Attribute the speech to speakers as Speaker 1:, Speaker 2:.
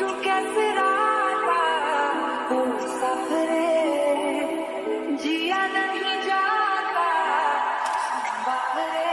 Speaker 1: तू कैसे राता सफरे जिया नहीं जाता। बाहरे